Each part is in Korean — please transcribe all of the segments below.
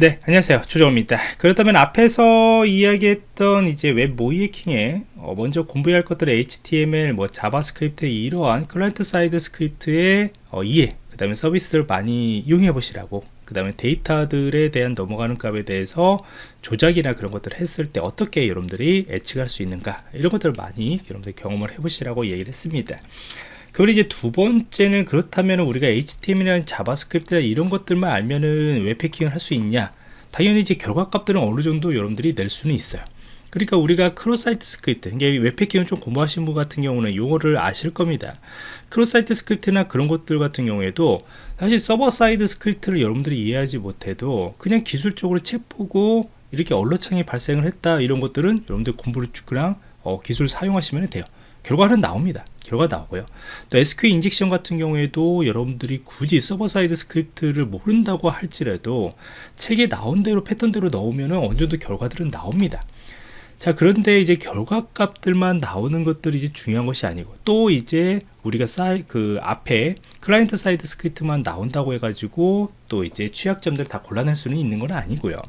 네 안녕하세요. 조정원입니다. 그렇다면 앞에서 이야기했던 이제 웹 모의 해킹에 어 먼저 공부해야 할 것들은 HTML 뭐 자바스크립트의 이러한 client side script의 어 이해 그 다음에 서비스를 많이 이용해 보시라고 그 다음에 데이터들에 대한 넘어가는 값에 대해서 조작이나 그런 것들을 했을 때 어떻게 여러분들이 예측할 수 있는가 이런 것들을 많이 여러분들 경험을 해 보시라고 얘기를 했습니다 그리고 이제 두 번째는 그렇다면 우리가 HTML이나 자바스크립트나 이런 것들만 알면은 웹해킹을 할 수 있냐? 당연히 이제 결과값들은 어느 정도 여러분들이 낼 수는 있어요. 그러니까 우리가 cross site script 이게 웹해킹을 좀 공부하신 분 같은 경우는 용어를 아실 겁니다. cross site script나 그런 것들 같은 경우에도 사실 server side script를 여러분들이 이해하지 못해도 그냥 기술적으로 책 보고 이렇게 alert창이 발생을 했다 이런 것들은 여러분들 공부를 그냥 어, 기술 사용하시면 돼요 결과는 나옵니다. 결과 나오고요. 또 SQL injection 같은 경우에도 여러분들이 굳이 server side script를 모른다고 할지라도 책에 나온 대로 패턴대로 넣으면 어느 정도 결과들은 나옵니다. 자 그런데 이제 결과 값들만 나오는 것들이 이제 중요한 것이 아니고 또 이제 우리가 사이 그 앞에 client side script만 나온다고 해가지고 또 이제 취약점들을 다 골라낼 수는 있는 건 아니고요.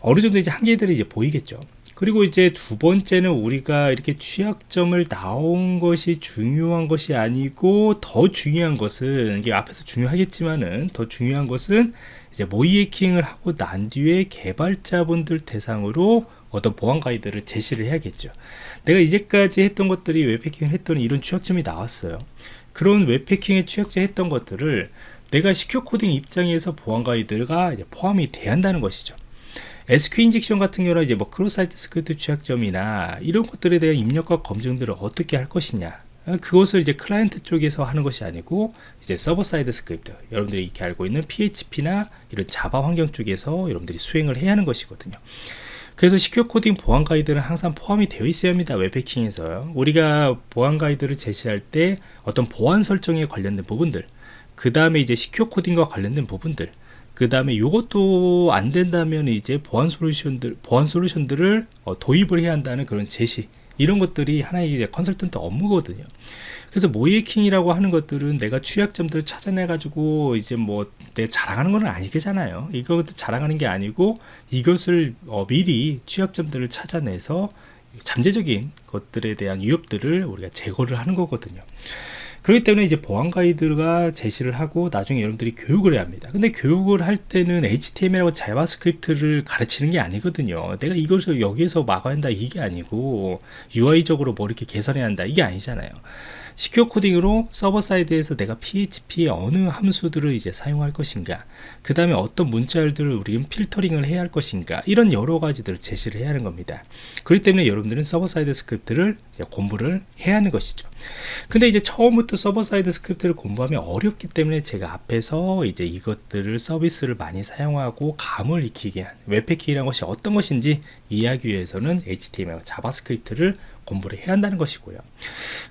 어느 정도 이제 한계들이 이제 보이겠죠 그리고 이제 두 번째는 우리가 이렇게 취약점을 나온 것이 중요한 것이 아니고 더 중요한 것은 이게 앞에서 중요하겠지만은 더 중요한 것은 이제 모의 해킹을 하고 난 뒤에 개발자분들 대상으로 어떤 보안 가이드를 제시를 해야겠죠. 내가 이제까지 했던 것들이 웹해킹을 했더니 이런 취약점이 나왔어요. 그런 웹해킹에 취약점 했던 것들을 내가 secure coding 입장에서 보안 가이드가 포함이 돼야 한다는 것이죠 SQL injection 같은 경우는 이제 뭐 cross site script 취약점이나 이런 것들에 대한 입력과 검증들을 어떻게 할 것이냐. 그것을 이제 클라이언트 쪽에서 하는 것이 아니고 이제 server side script. 여러분들이 이렇게 알고 있는 PHP나 이런 자바 환경 쪽에서 여러분들이 수행을 해야 하는 것이거든요. 그래서 secure coding 보안 가이드는 항상 포함이 되어 있어야 합니다 웹해킹에서요 우리가 보안 가이드를 제시할 때 어떤 보안 설정에 관련된 부분들 그 다음에 이제 secure coding과 관련된 부분들 그 다음에 이것도 안 된다면 이제 보안 솔루션들 보안 솔루션들을 어, 도입을 해야 한다는 그런 제시. 이런 것들이 하나의 이제 컨설턴트 업무거든요. 그래서 모의해킹이라고 하는 것들은 내가 취약점들을 찾아내 가지고 이제 뭐 내 자랑하는 건 아니겠잖아요. 이것도 자랑하는 게 아니고 이것을 어, 미리 취약점들을 찾아내서 잠재적인 것들에 대한 위협들을 우리가 제거를 하는 거거든요 그렇기 때문에 이제 보안 가이드가 제시를 하고 나중에 여러분들이 교육을 해야 합니다. 근데 교육을 할 때는 HTML하고 자바스크립트를 가르치는 게 아니거든요. 내가 이것을 여기에서 막아야 한다 이게 아니고 UI적으로 뭐 이렇게 개선해야 한다 이게 아니잖아요 secure coding으로 server side에서 내가 PHP의 어느 함수들을 이제 사용할 것인가 그 다음에 어떤 문자열들을 우리는 필터링을 해야 할 것인가 이런 여러 가지들을 제시를 해야 하는 겁니다. 그렇기 때문에 여러분들은 server side script를 공부를 해야 하는 것이죠. 근데 이제 처음부터 server side script를 공부하면 어렵기 때문에 제가 앞에서 이제 이것들을 서비스를 많이 사용하고 감을 익히게 한 웹해킹이라는 것이 어떤 것인지 이해하기 위해서는 HTML, 자바스크립트를 공부를 해야 한다는 것이고요.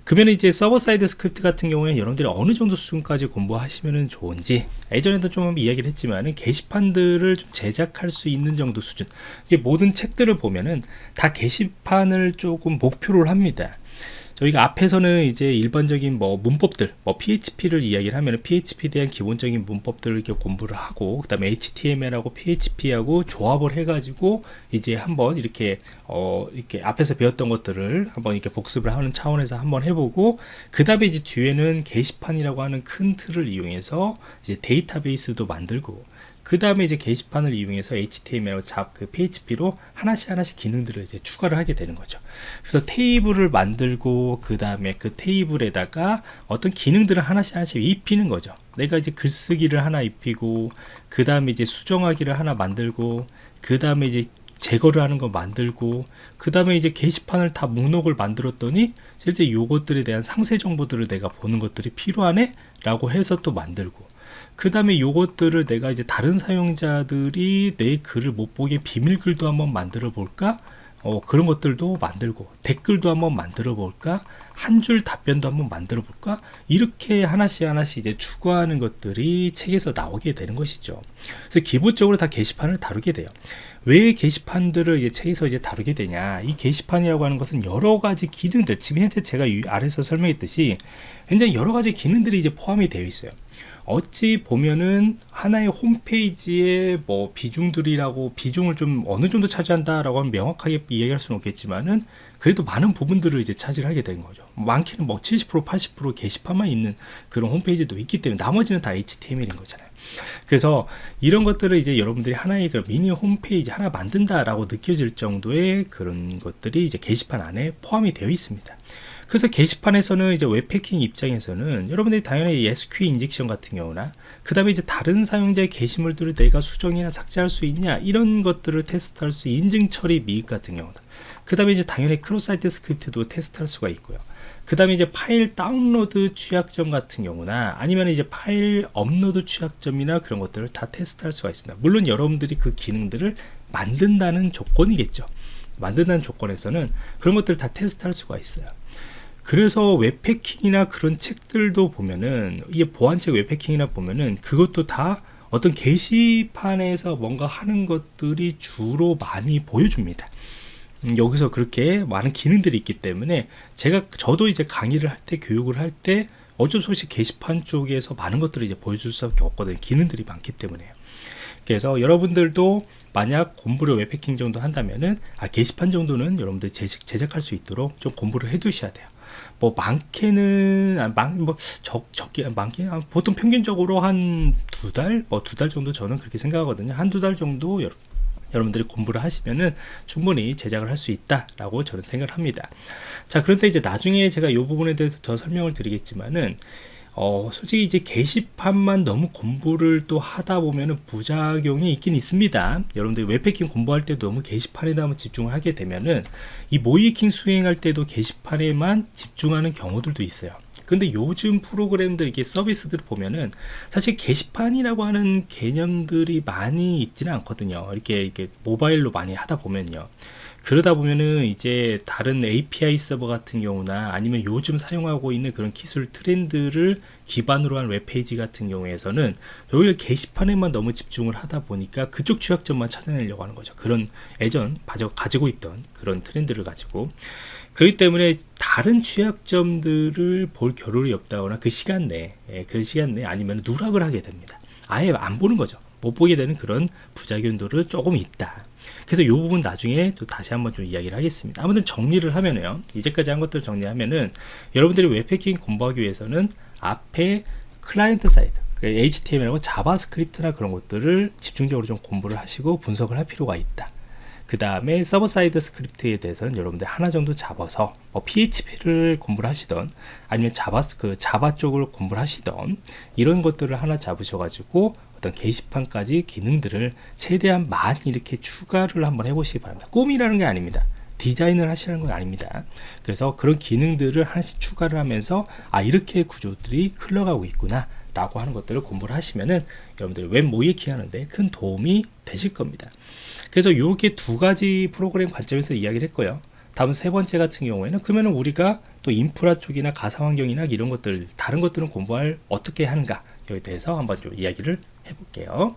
그러면 이제 server side script 같은 경우에 여러분들이 어느 정도 수준까지 공부하시면 좋은지 예전에도 좀 이야기를 했지만 게시판들을 좀 제작할 수 있는 정도 수준 이게 모든 책들을 보면은 다 게시판을 조금 목표로 합니다 저희가 앞에서는 이제 일반적인 뭐 문법들 뭐 PHP를 이야기를 하면 PHP에 대한 기본적인 문법들을 이렇게 공부를 하고 그 다음에 HTML하고 PHP하고 조합을 해 가지고 이제 한번 이렇게 어 이렇게 앞에서 배웠던 것들을 한번 이렇게 복습을 하는 차원에서 한번 해보고 그 다음에 이제 뒤에는 게시판이라고 하는 큰 틀을 이용해서 이제 데이터베이스도 만들고 그 다음에 이제 게시판을 이용해서 HTML, 잡, 그 PHP로 하나씩 하나씩 기능들을 이제 추가를 하게 되는 거죠. 그래서 테이블을 만들고 그 다음에 그 테이블에다가 어떤 기능들을 하나씩 하나씩 입히는 거죠. 내가 이제 글쓰기를 하나 입히고 그 다음에 이제 수정하기를 하나 만들고 그 다음에 이제 제거를 하는 거 만들고 그 다음에 이제 게시판을 다 목록을 만들었더니 실제 요것들에 대한 상세 정보들을 내가 보는 것들이 필요하네 라고 해서 또 만들고 그 다음에 요것들을 내가 이제 다른 사용자들이 내 글을 못 보게 비밀글도 한번 만들어 볼까? 어, 그런 것들도 만들고 댓글도 한번 만들어 볼까? 한 줄 답변도 한번 만들어 볼까? 이렇게 하나씩 하나씩 이제 추구하는 것들이 책에서 나오게 되는 것이죠. 그래서 기본적으로 다 게시판을 다루게 돼요. 왜 게시판들을 이제 책에서 이제 다루게 되냐? 이 게시판이라고 하는 것은 여러 가지 기능들 지금 현재 제가 아래서 설명했듯이 굉장히 여러 가지 기능들이 이제 포함이 되어 있어요 어찌 보면은 하나의 홈페이지의 뭐 비중들이라고 비중을 좀 어느 정도 차지한다라고 하면 명확하게 이야기할 수는 없겠지만은 그래도 많은 부분들을 이제 차지를 하게 된 거죠. 많게는 뭐 70% 80% 게시판만 있는 그런 홈페이지도 있기 때문에 나머지는 다 HTML인 거잖아요. 그래서 이런 것들을 이제 여러분들이 하나의 그 미니 홈페이지 하나 만든다라고 느껴질 정도의 그런 것들이 이제 게시판 안에 포함이 되어 있습니다. 그래서 게시판에서는 이제 웹해킹 입장에서는 여러분들이 당연히 SQL injection 같은 경우나 그 다음에 이제 다른 사용자의 게시물들을 내가 수정이나 삭제할 수 있냐 이런 것들을 테스트할 수 인증 처리 미흡 같은 경우다 그 다음에 이제 당연히 cross site script도 테스트할 수가 있고요. 그 다음에 이제 파일 다운로드 취약점 같은 경우나 아니면 이제 파일 업로드 취약점이나 그런 것들을 다 테스트할 수가 있습니다. 물론 여러분들이 그 기능들을 만든다는 조건이겠죠. 만든다는 조건에서는 그런 것들을 다 테스트할 수가 있어요 그래서 웹해킹이나 그런 책들도 보면은 이게 보안책 웹해킹이나 보면은 그것도 다 어떤 게시판에서 뭔가 하는 것들이 주로 많이 보여줍니다. 음, 여기서 그렇게 많은 기능들이 있기 때문에 제가 저도 이제 강의를 할 때 교육을 할 때 어쩔 수 없이 게시판 쪽에서 많은 것들을 이제 보여줄 수밖에 없거든요. 기능들이 많기 때문에요. 그래서 여러분들도 만약 공부를 웹패킹 정도 한다면은 아, 게시판 정도는 여러분들 제작, 제작할 수 있도록 좀 공부를 해 두셔야 돼요. 뭐 많게는 아, 뭐적 적게 많게? 아, 보통 평균적으로 한 두 달? 뭐 두 달 정도 저는 그렇게 생각하거든요. 한 두 달 정도 여러, 여러분들이 공부를 하시면은 충분히 제작을 할 수 있다라고 저는 생각을 합니다. 자, 그런데 이제 나중에 제가 이 부분에 대해서 더 설명을 드리겠지만은 어, 솔직히 이제 게시판만 너무 공부를 또 하다 보면은 부작용이 있긴 있습니다. 여러분들 웹패킹 공부할 때도 너무 게시판에만 집중을 하게 되면은 이 모이킹 수행할 때도 게시판에만 집중하는 경우들도 있어요. 근데 요즘 프로그램들 이게 서비스들 보면은 사실 게시판이라고 하는 개념들이 많이 있지는 않거든요. 이렇게 이렇게 모바일로 많이 하다 보면요. 그러다 보면은 이제 다른 API 서버 같은 경우나 아니면 요즘 사용하고 있는 그런 기술 트렌드를 기반으로 한 웹페이지 같은 경우에서는 오히려 게시판에만 너무 집중을 하다 보니까 그쪽 취약점만 찾아내려고 하는 거죠. 그런 예전 가지고 있던 그런 트렌드를 가지고 그렇기 때문에 다른 취약점들을 볼 겨를이 없다거나 그 시간 내에 예, 그 시간 내에 아니면 누락을 하게 됩니다. 아예 안 보는 거죠. 못 보게 되는 그런 부작용들이 조금 있다. 그래서 이 부분 나중에 또 다시 한번 좀 이야기를 하겠습니다. 아무튼 정리를 하면요. 이제까지 한 것들을 정리하면은 여러분들이 웹해킹 공부하기 위해서는 앞에 client side HTML하고 자바스크립트나 그런 것들을 집중적으로 좀 공부를 하시고 분석을 할 필요가 있다. 그 다음에 server side script에 대해서는 여러분들 하나 정도 잡아서 뭐 PHP를 공부를 하시던 아니면 자바 그 자바 쪽을 공부를 하시던 이런 것들을 하나 잡으셔가지고 어떤 게시판까지 기능들을 최대한 많이 이렇게 추가를 한번 해보시기 바랍니다. 꿈이라는 게 아닙니다. 디자인을 하시는 건 아닙니다. 그래서 그런 기능들을 하나씩 추가를 하면서 아 이렇게 구조들이 흘러가고 있구나 라고 하는 것들을 공부를 하시면은 여러분들 웹 모의키 하는데 큰 도움이 되실 겁니다. 그래서 이렇게 두 가지 프로그램 관점에서 이야기를 했고요. 다음 세 번째 같은 경우에는 그러면 우리가 또 인프라 쪽이나 가상환경이나 이런 것들 다른 것들은 공부할 어떻게 하는가 여기에 대해서 한번 좀 이야기를 해볼게요.